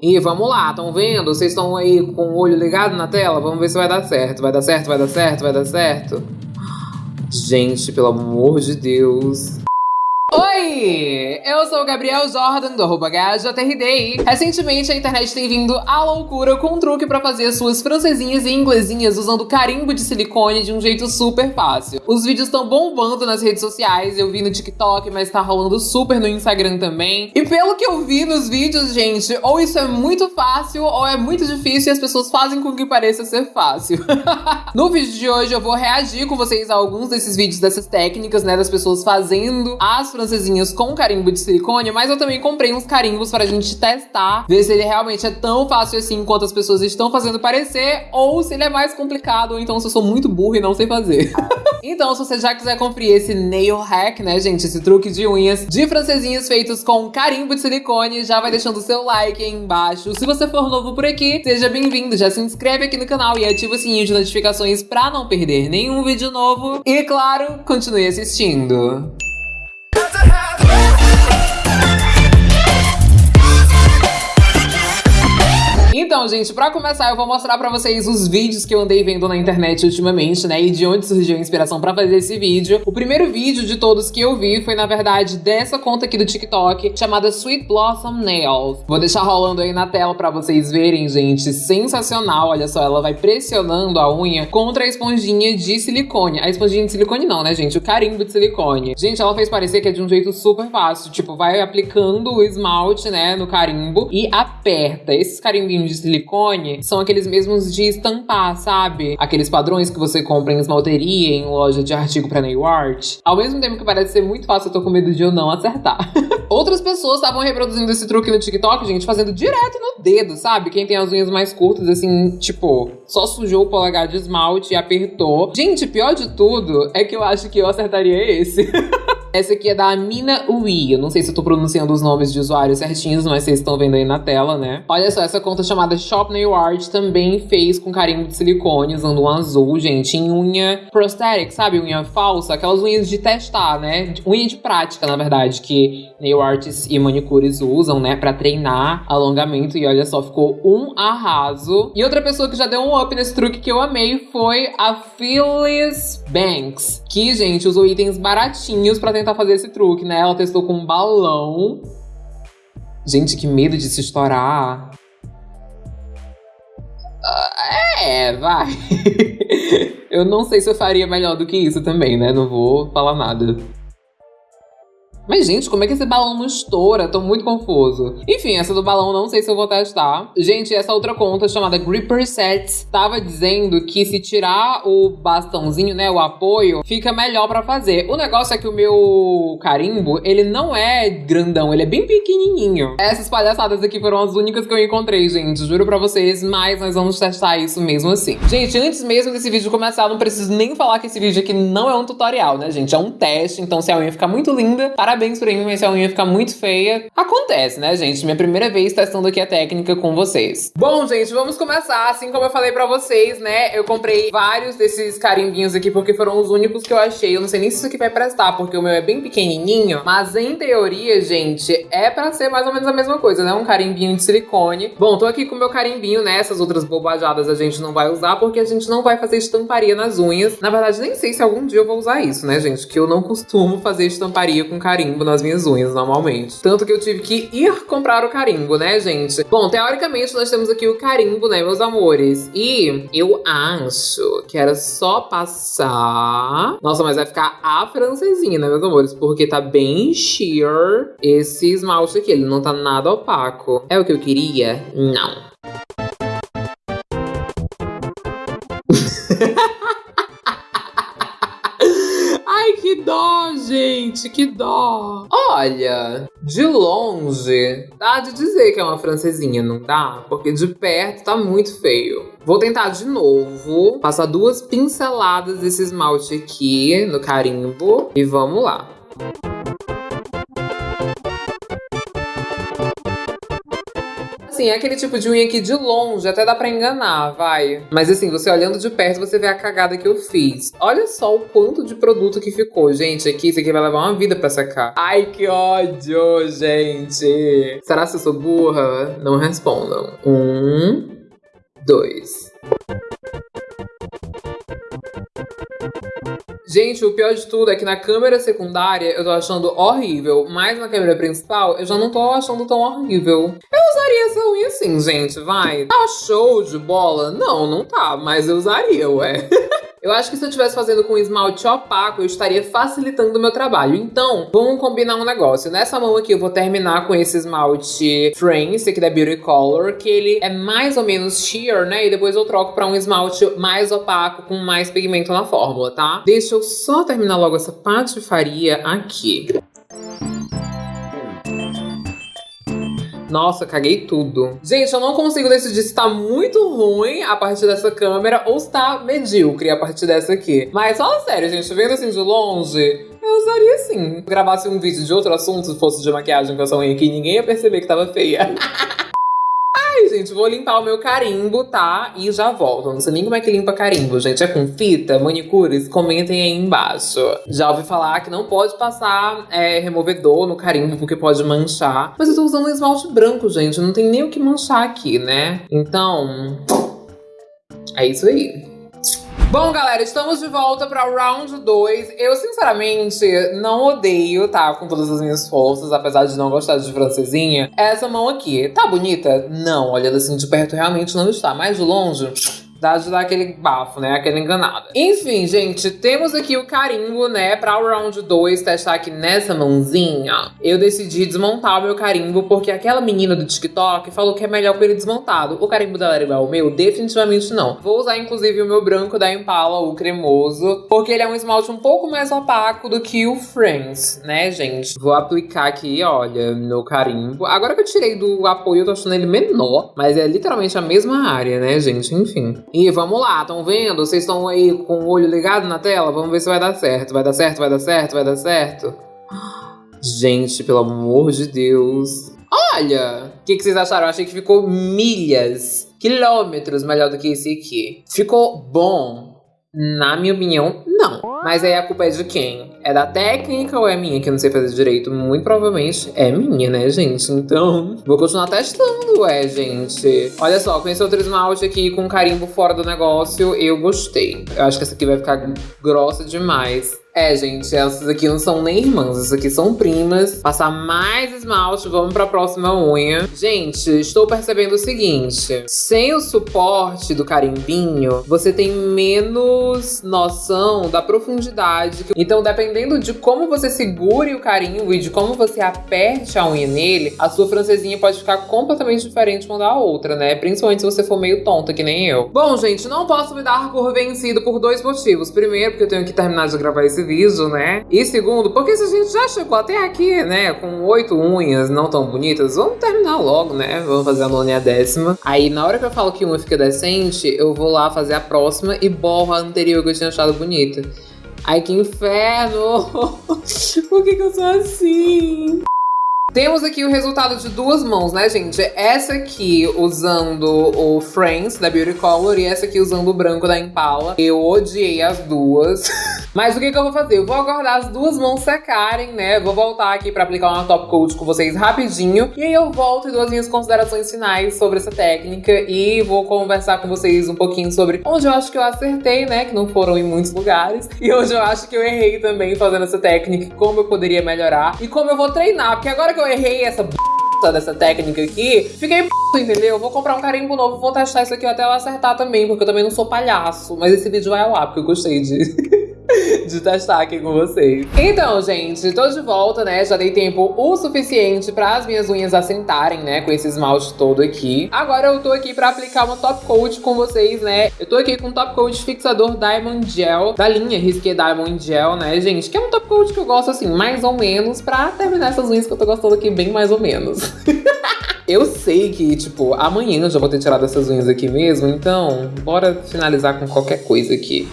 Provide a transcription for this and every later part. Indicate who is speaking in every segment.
Speaker 1: E vamos lá, estão vendo? Vocês estão aí com o olho ligado na tela? Vamos ver se vai dar certo. Vai dar certo, vai dar certo, vai dar certo. Gente, pelo amor de Deus. Oi! Eu sou o Gabriel Jordan, do arroba. Recentemente, a internet tem vindo à loucura com um truque pra fazer suas francesinhas e inglesinhas usando carimbo de silicone de um jeito super fácil. Os vídeos estão bombando nas redes sociais, eu vi no TikTok, mas tá rolando super no Instagram também. E pelo que eu vi nos vídeos, gente, ou isso é muito fácil ou é muito difícil e as pessoas fazem com que pareça ser fácil. no vídeo de hoje eu vou reagir com vocês a alguns desses vídeos dessas técnicas, né, das pessoas fazendo as francesinhas com carimbo de silicone, mas eu também comprei uns carimbos pra gente testar, ver se ele realmente é tão fácil assim quanto as pessoas estão fazendo parecer, ou se ele é mais complicado, ou então se eu sou muito burro e não sei fazer. então, se você já quiser conferir esse nail hack, né, gente, esse truque de unhas de francesinhas feitos com carimbo de silicone, já vai deixando o seu like aí embaixo. Se você for novo por aqui, seja bem-vindo, já se inscreve aqui no canal e ativa o sininho de notificações pra não perder nenhum vídeo novo. E, claro, continue assistindo. Então, gente, pra começar, eu vou mostrar pra vocês os vídeos que eu andei vendo na internet ultimamente, né? E de onde surgiu a inspiração pra fazer esse vídeo. O primeiro vídeo de todos que eu vi foi, na verdade, dessa conta aqui do TikTok, chamada Sweet Blossom Nails. Vou deixar rolando aí na tela pra vocês verem, gente. Sensacional, olha só, ela vai pressionando a unha contra a esponjinha de silicone. A esponjinha de silicone não, né, gente? O carimbo de silicone. Gente, ela fez parecer que é de um jeito super fácil. Tipo, vai aplicando o esmalte, né, no carimbo e aperta. Esses carimbinhos de silicone são aqueles mesmos de estampar, sabe? Aqueles padrões que você compra em esmalteria, em loja de artigo pra nail art. Ao mesmo tempo que parece ser muito fácil, eu tô com medo de eu não acertar. Outras pessoas estavam reproduzindo esse truque no TikTok, gente, fazendo direto no dedo, sabe? Quem tem as unhas mais curtas, assim, tipo, só sujou o polegar de esmalte e apertou. Gente, pior de tudo é que eu acho que eu acertaria esse. Essa aqui é da Amina Ui. Eu não sei se eu tô pronunciando os nomes de usuários certinhos, mas vocês estão vendo aí na tela, né? Olha só, essa conta chamada Shop Nail Art também fez com carimbo de silicone, usando um azul, gente, em unha prosthetic, sabe? Unha falsa, aquelas unhas de testar, né? Unha de prática, na verdade, que nail artists e manicures usam, né? Pra treinar alongamento. E olha só, ficou um arraso. E outra pessoa que já deu um up nesse truque que eu amei foi a Phyllis Banks. Que, gente, usou itens baratinhos pra tentar fazer esse truque, né? Ela testou com um balão. Gente, que medo de se estourar. Uh, é, vai. eu não sei se eu faria melhor do que isso também, né? Não vou falar nada. Mas, gente, como é que esse balão não estoura? Tô muito confuso. Enfim, essa do balão não sei se eu vou testar. Gente, essa outra conta chamada Gripper Sets tava dizendo que se tirar o bastãozinho, né, o apoio, fica melhor pra fazer. O negócio é que o meu carimbo, ele não é grandão, ele é bem pequenininho. Essas palhaçadas aqui foram as únicas que eu encontrei, gente. Juro pra vocês, mas nós vamos testar isso mesmo assim. Gente, antes mesmo desse vídeo começar, não preciso nem falar que esse vídeo aqui não é um tutorial, né, gente? É um teste, então se a unha ficar muito linda, parabéns parabéns pra mim, mas a unha ficar muito feia, acontece, né, gente? Minha primeira vez testando aqui a técnica com vocês. Bom, gente, vamos começar. Assim como eu falei pra vocês, né, eu comprei vários desses carimbinhos aqui porque foram os únicos que eu achei. Eu não sei nem se isso aqui vai prestar, porque o meu é bem pequenininho, mas em teoria, gente, é pra ser mais ou menos a mesma coisa, né? Um carimbinho de silicone. Bom, tô aqui com o meu carimbinho, né? Essas outras bobajadas a gente não vai usar porque a gente não vai fazer estamparia nas unhas. Na verdade, nem sei se algum dia eu vou usar isso, né, gente? Que eu não costumo fazer estamparia com carimbo carimbo nas minhas unhas, normalmente. Tanto que eu tive que ir comprar o carimbo, né, gente? Bom, teoricamente nós temos aqui o carimbo, né, meus amores? E eu acho que era só passar... Nossa, mas vai ficar a francesinha, né, meus amores? Porque tá bem sheer esse esmalte aqui. Ele não tá nada opaco. É o que eu queria? Não. que dó, gente, que dó. Olha, de longe, dá de dizer que é uma francesinha, não dá? Porque de perto tá muito feio. Vou tentar de novo, passar duas pinceladas desse esmalte aqui no carimbo e vamos lá. Sim, é aquele tipo de unha que de longe até dá pra enganar, vai. Mas assim, você olhando de perto, você vê a cagada que eu fiz. Olha só o quanto de produto que ficou. Gente, aqui, isso aqui vai levar uma vida pra secar. Ai, que ódio, gente. Será que eu sou burra? Não respondam. Um, dois. Gente, o pior de tudo é que na câmera secundária eu tô achando horrível, mas na câmera principal eu já não tô achando tão horrível. Eu usaria essa unha assim, gente, vai. Tá show de bola? Não, não tá, mas eu usaria, ué. Eu acho que se eu estivesse fazendo com esmalte opaco, eu estaria facilitando o meu trabalho. Então, vamos combinar um negócio. Nessa mão aqui, eu vou terminar com esse esmalte France, aqui da Beauty Color, que ele é mais ou menos sheer, né? E depois eu troco pra um esmalte mais opaco, com mais pigmento na fórmula, tá? Deixa eu só terminar logo essa patifaria aqui. Nossa, caguei tudo. Gente, eu não consigo decidir se tá muito ruim a partir dessa câmera ou se tá medíocre a partir dessa aqui. Mas fala sério, gente, vendo assim de longe, eu usaria sim. Gravasse um vídeo de outro assunto, se fosse de maquiagem com essa unha aqui, ninguém ia perceber que tava feia. gente, vou limpar o meu carimbo, tá? E já volto. Não sei nem como é que limpa carimbo, gente. É com fita, manicures? Comentem aí embaixo. Já ouvi falar que não pode passar é, removedor no carimbo, porque pode manchar. Mas eu tô usando esmalte branco, gente. Não tem nem o que manchar aqui, né? Então... É isso aí. Bom, galera, estamos de volta para o round 2. Eu, sinceramente, não odeio, tá? Com todas as minhas forças, apesar de não gostar de francesinha. Essa mão aqui, tá bonita? Não, olhando assim de perto, realmente não está. Mais de longe, De dar aquele bafo, né? Aquela enganada. Enfim, gente, temos aqui o carimbo, né? Pra o round 2 testar aqui nessa mãozinha. Eu decidi desmontar o meu carimbo porque aquela menina do TikTok falou que é melhor com ele desmontado. O carimbo dela era igual meu? Definitivamente não. Vou usar, inclusive, o meu branco da Impala, o cremoso, porque ele é um esmalte um pouco mais opaco do que o Friends, né, gente? Vou aplicar aqui, olha, meu carimbo. Agora que eu tirei do apoio, eu tô achando ele menor, mas é literalmente a mesma área, né, gente? Enfim. E vamos lá, estão vendo? Vocês estão aí com o olho ligado na tela? Vamos ver se vai dar certo. Vai dar certo, vai dar certo, vai dar certo. Gente, pelo amor de Deus. Olha! O que, que vocês acharam? Eu achei que ficou milhas, quilômetros melhor do que esse aqui. Ficou bom? Na minha opinião, não. Mas aí a culpa é de quem? É da técnica ou é minha que eu não sei fazer direito? Muito provavelmente é minha, né, gente? Então, vou continuar testando, é, gente. Olha só, com esse outro esmalte aqui com carimbo fora do negócio, eu gostei. Eu acho que essa aqui vai ficar grossa demais. É, gente, essas aqui não são nem irmãs, essas aqui são primas. Passar mais esmalte, vamos pra próxima unha. Gente, estou percebendo o seguinte. Sem o suporte do carimbinho, você tem menos noção da profundidade. Então, dependendo de como você segure o carimbo e de como você aperte a unha nele, a sua francesinha pode ficar completamente diferente uma da outra, né? Principalmente se você for meio tonta, que nem eu. Bom, gente, não posso me dar por vencido por dois motivos. Primeiro, porque eu tenho que terminar de gravar esse né? E segundo, porque se a gente já chegou até aqui, né, com oito unhas não tão bonitas, vamos terminar logo, né? Vamos fazer a nona e a décima. Aí, na hora que eu falo que uma fica decente, eu vou lá fazer a próxima e borro a anterior que eu tinha achado bonita. Ai, que inferno! Por que, que eu sou assim? Temos aqui o resultado de duas mãos, né, gente? Essa aqui usando o Friends da Beauty Color e essa aqui usando o branco da Impala. Eu odiei as duas. Mas o que, que eu vou fazer? Eu vou aguardar as duas mãos secarem, né? Vou voltar aqui pra aplicar uma top coat com vocês rapidinho. E aí eu volto e dou as minhas considerações finais sobre essa técnica. E vou conversar com vocês um pouquinho sobre onde eu acho que eu acertei, né? Que não foram em muitos lugares. E onde eu acho que eu errei também fazendo essa técnica. Como eu poderia melhorar. E como eu vou treinar. Porque agora que eu errei essa b dessa técnica aqui, fiquei p, entendeu? Vou comprar um carimbo novo, vou testar isso aqui até eu acertar também, porque eu também não sou palhaço. Mas esse vídeo vai ao ar, porque eu gostei de... de testar aqui com vocês. Então, gente, tô de volta, né? Já dei tempo o suficiente para as minhas unhas assentarem, né? Com esse esmalte todo aqui. Agora eu tô aqui pra aplicar uma top coat com vocês, né? Eu tô aqui com um top coat fixador Diamond Gel, da linha Risqué Diamond Gel, né, gente? Que é um top coat que eu gosto, assim, mais ou menos, pra terminar essas unhas que eu tô gostando aqui bem mais ou menos. Eu sei que, tipo, amanhã eu já vou ter tirado essas unhas aqui mesmo, então bora finalizar com qualquer coisa aqui.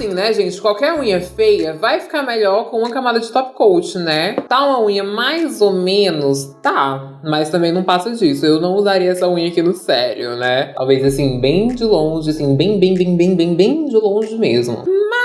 Speaker 1: Assim, né, gente? Qualquer unha feia vai ficar melhor com uma camada de top coat, né? Tá uma unha mais ou menos, tá. Mas também não passa disso. Eu não usaria essa unha aqui no sério, né? Talvez assim, bem de longe, assim, bem, bem, bem, bem, bem, bem de longe mesmo. Mas,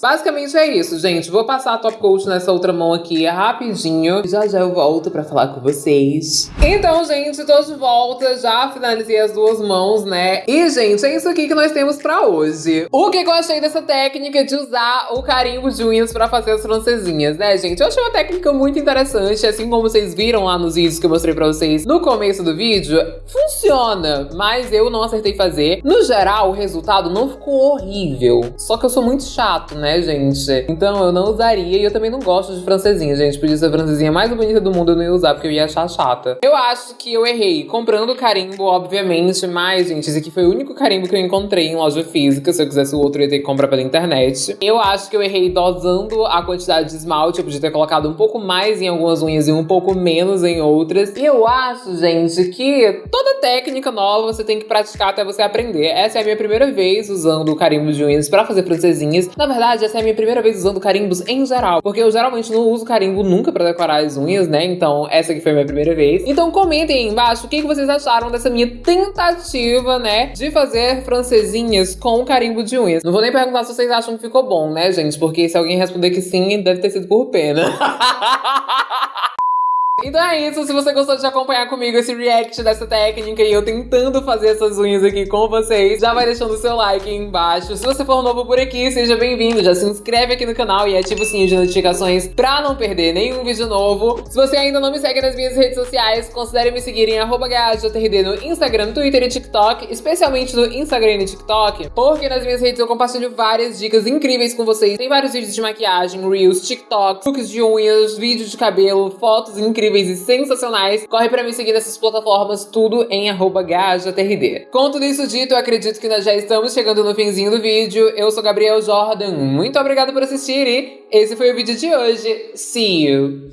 Speaker 1: basicamente é isso, gente. Vou passar a top coat nessa outra mão aqui rapidinho. Já já eu volto pra falar com vocês. Então, gente, tô de volta. Já finalizei as duas mãos, né? E, gente, é isso aqui que nós temos pra hoje. O que, eu achei dessa técnica de usar o carimbo de unhas pra fazer as francesinhas, né, gente? Eu achei uma técnica muito interessante. Assim como vocês viram lá nos vídeos que eu mostrei pra vocês no começo do vídeo, funciona. Mas eu não acertei fazer. No geral, o resultado não ficou horrível. Só que eu sou muito chato, né, gente? Então eu não usaria e eu também não gosto de francesinha, gente. Podia ser a francesinha mais bonita do mundo, eu não ia usar porque eu ia achar chata. Eu acho que eu errei comprando carimbo, obviamente, mas, gente, esse aqui foi o único carimbo que eu encontrei em loja física. Se eu quisesse o outro, eu ia ter que comprar pela internet. Eu acho que eu errei dosando a quantidade de esmalte. Eu podia ter colocado um pouco mais em algumas unhas e um pouco menos em outras. E eu acho, gente, que toda técnica nova você tem que praticar até você aprender. Essa é a minha primeira vez usando o carimbo de unhas pra fazer francesinhas. Na verdade, essa é a minha primeira vez usando carimbos em geral, porque eu geralmente não uso carimbo nunca pra decorar as unhas, né? Então, essa aqui foi a minha primeira vez. Então, comentem aí embaixo o que vocês acharam dessa minha tentativa, né, de fazer francesinhas com carimbo de unhas. Não vou nem perguntar se vocês acham que ficou bom, né, gente? Porque se alguém responder que sim, deve ter sido por pena. Então é isso, se você gostou de acompanhar comigo esse react dessa técnica e eu tentando fazer essas unhas aqui com vocês, já vai deixando o seu like aí embaixo. Se você for novo por aqui, seja bem-vindo, já se inscreve aqui no canal e ativa o sininho de notificações pra não perder nenhum vídeo novo. Se você ainda não me segue nas minhas redes sociais, considere me seguir em GajoTRD no Instagram, Twitter e TikTok, especialmente no Instagram e TikTok, porque nas minhas redes eu compartilho várias dicas incríveis com vocês. Tem vários vídeos de maquiagem, reels, TikTok, looks de unhas, vídeos de cabelo, fotos incríveis incríveis e sensacionais, corre pra me seguir nessas plataformas, tudo em GajaTRD. Com tudo isso dito, eu acredito que nós já estamos chegando no finzinho do vídeo. Eu sou Gabriel Jordan, muito obrigada por assistir e esse foi o vídeo de hoje. See you!